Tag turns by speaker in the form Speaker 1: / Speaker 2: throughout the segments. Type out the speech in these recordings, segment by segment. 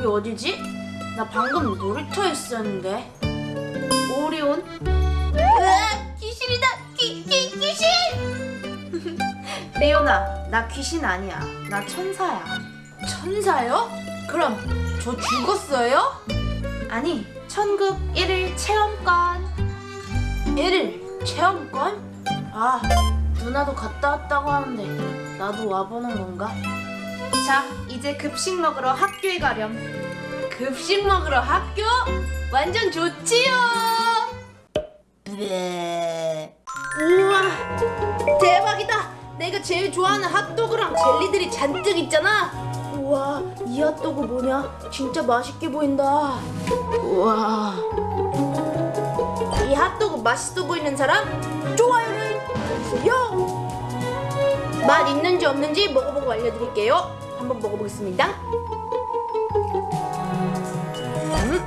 Speaker 1: 여기 어디지? 나 방금 놀이터에 있었는데 오리온? 으아 귀신이다 귀, 귀, 귀신! 레오나 나 귀신 아니야 나 천사야 천사요? 그럼 저 죽었어요? 아니 천국 1일 체험권 1일 체험권? 아 누나도 갔다 왔다고 하는데 나도 와보는 건가? 자 이제 급식 먹으러 학교에 가렴. 급식 먹으러 학교? 완전 좋지요! 네. 우와 대박이다! 내가 제일 좋아하는 핫도그랑 젤리들이 잔뜩 있잖아! 우와 이 핫도그 뭐냐? 진짜 맛있게 보인다. 우와. 이 핫도그 맛있어 보이는 사람? 좋아요를 해주세요 맛 있는지 없는지 먹어보고 알려드릴게요 한번 먹어보겠습니다 음.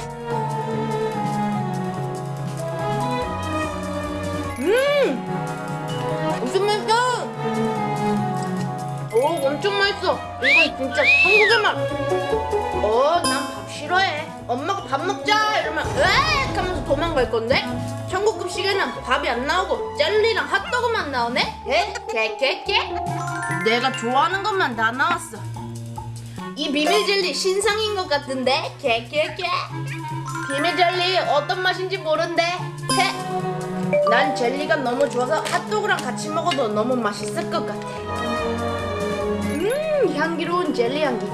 Speaker 1: 음! 무슨 맛이야? 오 엄청 맛있어 이건 진짜 한국의 맛 어, 난 밥 싫어해 엄마가 밥 먹자 이러면 으악 하면서 도망갈 건데 천국 급식에는 밥이 안 나오고 젤리랑 핫도그만 나오네? 에? 개개개? 내가 좋아하는 것만 다 나왔어 이 비밀 젤리 신상인 것 같은데? 개개개 비밀 젤리 어떤 맛인지 모른대 헤. 난 젤리가 너무 좋아서 핫도그랑 같이 먹어도 너무 맛있을 것 같아 음 향기로운 젤리 향기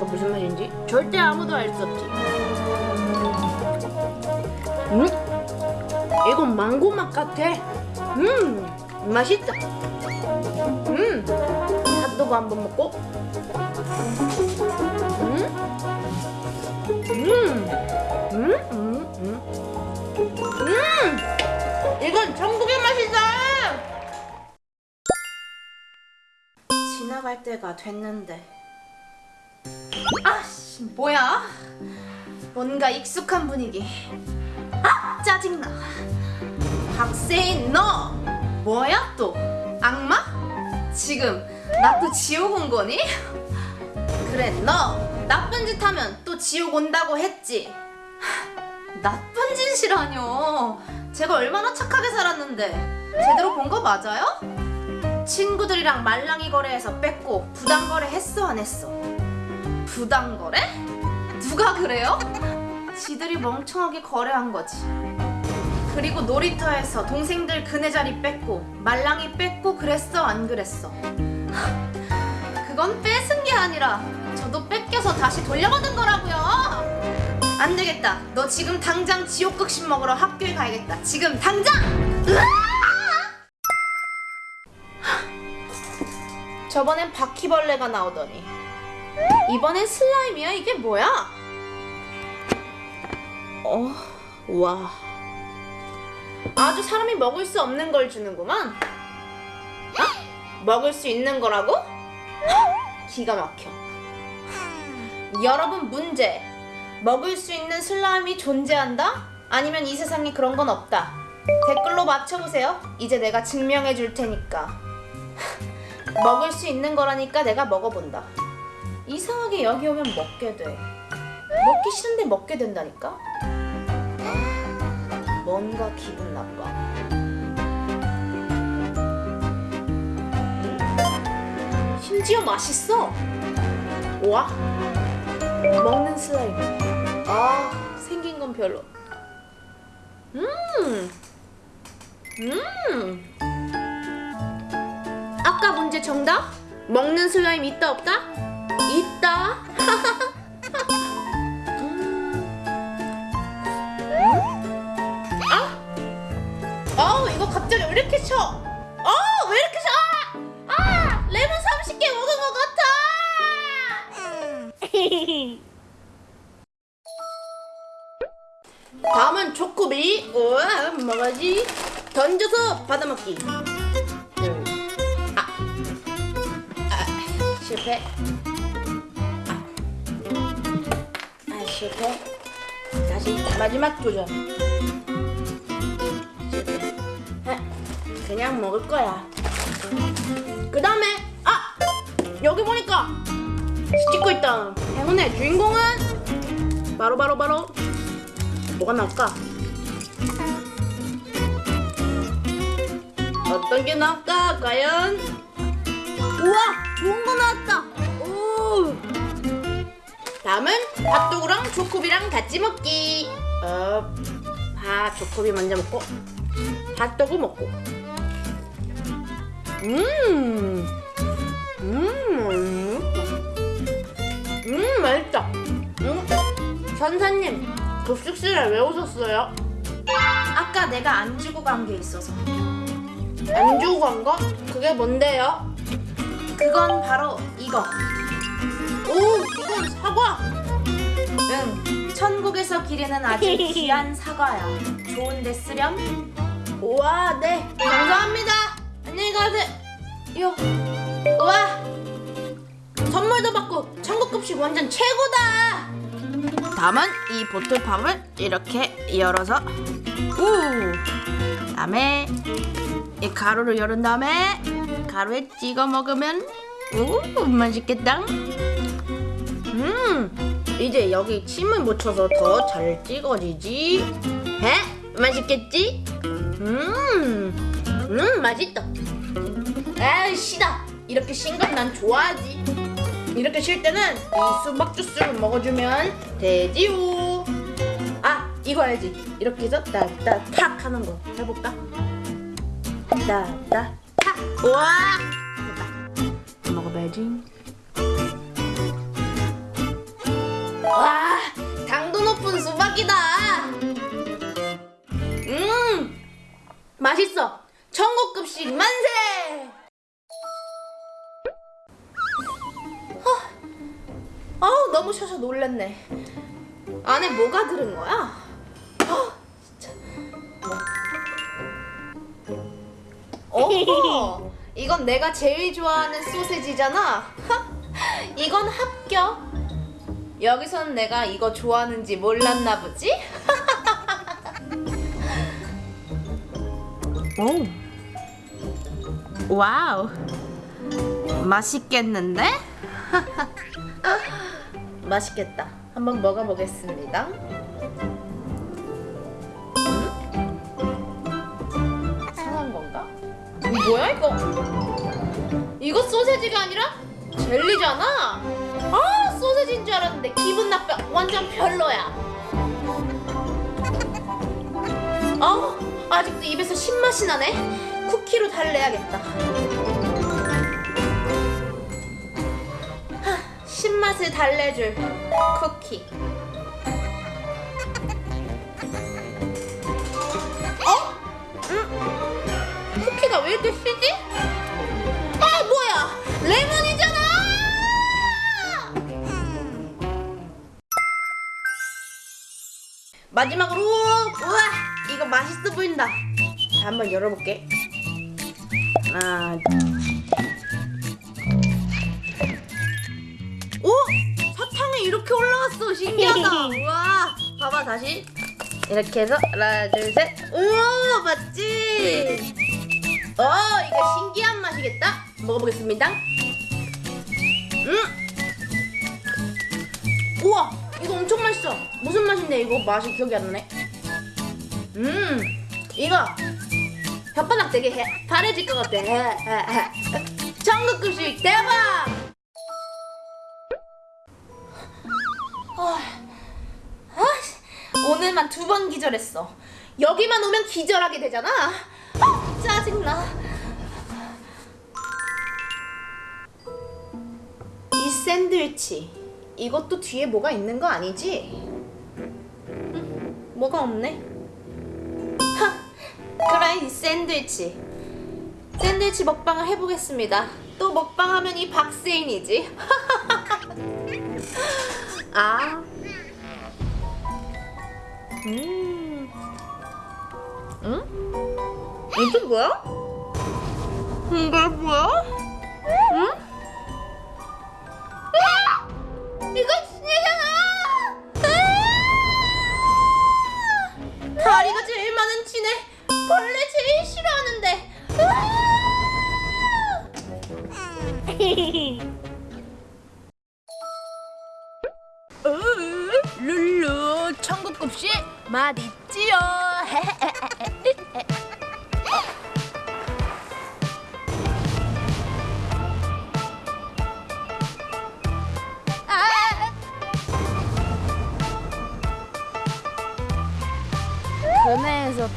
Speaker 1: 음, 이거 무슨 맛인지 절대 아무도 알 수 없지 음 이건 망고 맛 같아 음 맛있다 음 핫도그 한번 먹고 음 음, 음, 음, 음. 음! 이건 천국의 맛이다! 지나갈 때가 됐는데. 아씨, 뭐야? 뭔가 익숙한 분위기. 아, 짜증나. 박세인, 너! 뭐야 또? 악마? 지금 나 또 지옥 온 거니? 그래, 너! 나쁜 짓 하면 또 지옥 온다고 했지? 나쁜 짓이라뇨. 제가 얼마나 착하게 살았는데 제대로 본 거 맞아요? 친구들이랑 말랑이 거래해서 뺐고 부당 거래 했어 안 했어? 부당 거래? 누가 그래요? 지들이 멍청하게 거래한 거지. 그리고 놀이터에서 동생들 그네 자리 뺐고 말랑이 뺐고 그랬어 안 그랬어? 그건 뺏은 게 아니라 저도 뺏겨서 다시 돌려받은 거라고요. 안 되겠다. 너 지금 당장 지옥극식 먹으러 학교에 가야겠다. 지금 당장! 저번엔 바퀴벌레가 나오더니 이번엔 슬라임이야? 이게 뭐야? 어, 와. 아주 사람이 먹을 수 없는 걸 주는구만. 어? 먹을 수 있는 거라고? 기가 막혀. 여러분 문제. 먹을 수 있는 슬라임이 존재한다? 아니면 이 세상에 그런 건 없다. 댓글로 맞춰보세요. 이제 내가 증명해 줄 테니까. 먹을 수 있는 거라니까 내가 먹어본다. 이상하게 여기 오면 먹게 돼. 먹기 싫은데 먹게 된다니까? 뭔가 기분 나빠. 심지어 맛있어. 와. 먹는 슬라임. 아, 생긴 건 별로. 음. 음. 아까 문제 정답? 먹는 슬라임 있다 없다? 있다. 음. 아? 어, 이거 갑자기 왜 이렇게 쳐? 어, 왜 이렇게 쳐? 아! 아! 레몬 30개 먹은 것 같아. 다음은 초코비. 우와, 먹어야지. 던져서 받아먹기. 둘. 아. 아, 실패. 실패. 다시 마지막 도전. 실패. 아, 그냥 먹을 거야. 그 다음에 아 여기 보니까 찍고 있던 행운의 주인공은 바로 바로 바로 뭐가 나올까? 어떤 게 나올까? 과연? 우와 좋은 거 나왔다. 오. 다음은 핫도그랑 초코비랑 같이 먹기. 어, 아 초코비 먼저 먹고 핫도그 먹고. 음, 음, 음 맛있다. 음, 선사님 급식실에 왜 오셨어요? 아까 내가 안 주고 간 게 있어서. 안 주고 간 거? 그게 뭔데요? 그건 바로 이거. 오, 이건 사과. 응, 천국에서 기르는 아주 귀한 사과야. 좋은데 쓰렴? 우와, 네. 감사합니다. 안녕히 가세요. 요. 우와. 선물도 받고 천국 급식 완전 최고다. 다음은 이 보틀팝을 이렇게 열어서 오. 다음에 이 가루를 열은 다음에 가루에 찍어 먹으면 오 맛있겠다. 음 이제 여기 침을 묻혀서 더 잘 찍어지지. 에? 맛있겠지? 음, 음 맛있다. 아 시다. 이렇게 신건 난 좋아하지. 이렇게 쉴 때는 이 수박 주스를 먹어주면 되지요. 아 이거 알지? 이렇게 해서 따따탁 하는 거 해볼까? 따따 탁. 우와. 먹어봐야지. 와 당도 높은 수박이다. 음 맛있어. 천국 급식 만세. 어, 아우 너무 쉬어서 놀랬네. 안에 뭐가 들은 거야? 어, 진짜. 오, 이건 내가 제일 좋아하는 소세지잖아. 이건 합격. 여기선 내가 이거 좋아하는지 몰랐나 보지? 오, 와우, 맛있겠는데? 맛있겠다. 한번 먹어보겠습니다. 음? 상한 건가? 뭐야 이거? 이거 소세지가 아니라 젤리잖아. 아 소세지인 줄 알았는데 기분 나빠. 완전 별로야. 아 아직도 입에서 신맛이 나네. 쿠키로 달래야겠다. 하, 신맛을 달래줄 쿠키. 어? 음? 쿠키가 왜 이렇게 시지? 아 뭐야? 레몬이 마지막으로 우와 이거 맛있어 보인다. 자, 한번 열어볼게. 하나. 오 사탕이 이렇게 올라왔어 신기하다. 우와 봐봐 다시 이렇게 해서 하나 둘 셋. 우와 맞지? 어 이거 신기한 맛이겠다. 먹어보겠습니다. 음. 우와 이거 엄청 맛있어. 무슨 맛인데 이거 맛이 기억이 안 나네. 음 이거 혓바닥 되게 해, 파래질 것 같아. 전국급식 대박! 아, 아, 오늘만 두 번 기절했어. 여기만 오면 기절하게 되잖아. 아, 짜증나. 이 샌드위치 이것도 뒤에 뭐가 있는 거 아니지? 음, 뭐가 없네. 하, 그래 이 샌드위치. 샌드위치 먹방을 해보겠습니다. 또 먹방하면 이 박세인이지. 아. 음. 응? 이게 뭐야? 이게 뭐야? 이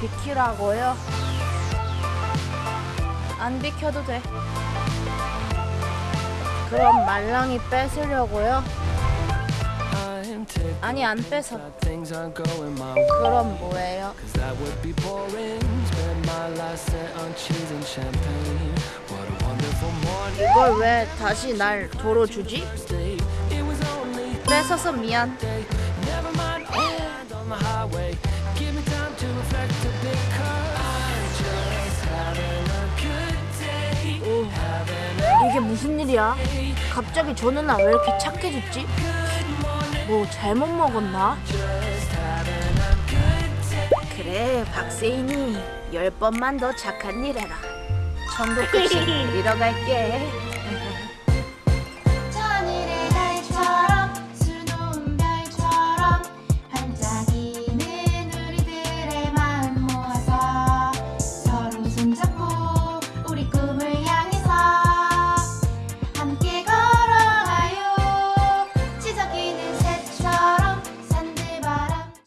Speaker 2: 비키라고요? 안 비켜도 돼. 그럼 말랑이 뺏으려고요? 아니 안 뺏어. 그럼 뭐예요? 이걸 왜 다시 날 도로 주지? 뺏어서 미안.
Speaker 1: 이게 무슨 일이야? 갑자기 저 누나 왜 이렇게 착해졌지? 뭐 잘못 먹었나? 그래 박세인이 열 번만 더 착한 일 해라.
Speaker 2: 급식 잃어 갈게.